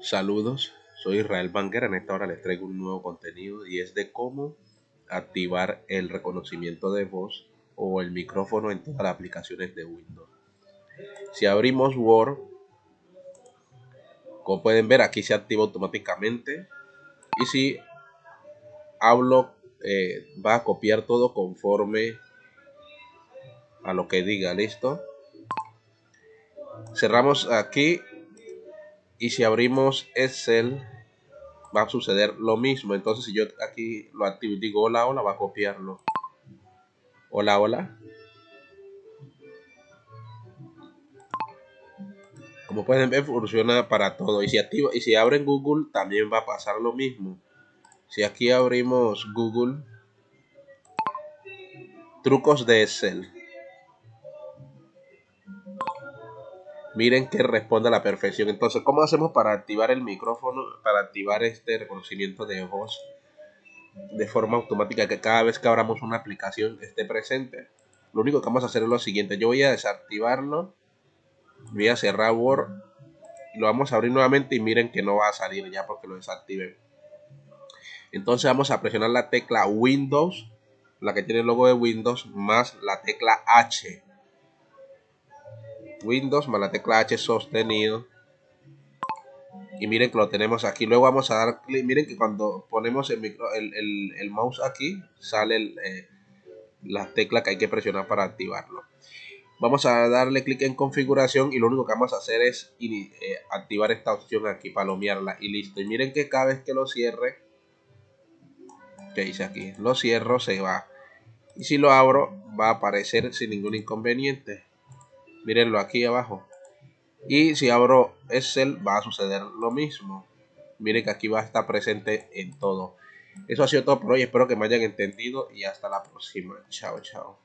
Saludos, soy Israel Banker. En esta hora les traigo un nuevo contenido y es de cómo activar el reconocimiento de voz o el micrófono en todas las aplicaciones de Windows. Si abrimos Word, como pueden ver, aquí se activa automáticamente. Y si hablo, eh, va a copiar todo conforme a lo que diga. ¿Listo? Cerramos aquí y si abrimos Excel va a suceder lo mismo. Entonces si yo aquí lo activo digo hola hola va a copiarlo. Hola hola como pueden ver funciona para todo. Y si activo y si abren Google también va a pasar lo mismo. Si aquí abrimos Google trucos de Excel miren que responde a la perfección. Entonces, ¿cómo hacemos para activar el micrófono, para activar este reconocimiento de voz de forma automática que cada vez que abramos una aplicación esté presente? Lo único que vamos a hacer es lo siguiente, yo voy a desactivarlo, voy a cerrar Word, lo vamos a abrir nuevamente y miren que no va a salir ya porque lo desactivé. Entonces vamos a presionar la tecla Windows, la que tiene el logo de Windows, más la tecla H Windows más la tecla H sostenido. Y miren que lo tenemos aquí. Luego vamos a dar clic. Miren que cuando ponemos el, micro, el, mouse aquí, sale eh, la tecla que hay que presionar para activarlo. Vamos a darle clic en configuración y lo único que vamos a hacer es eh, activar esta opción aquí, palomearla y listo. Y miren que cada vez que lo cierre, que dice aquí, lo cierro, se va. Y si lo abro, va a aparecer sin ningún inconveniente. Mírenlo aquí abajo. Y si abro Excel va a suceder lo mismo. Miren que aquí va a estar presente en todo. Eso ha sido todo por hoy. Espero que me hayan entendido y hasta la próxima. Chao, chao.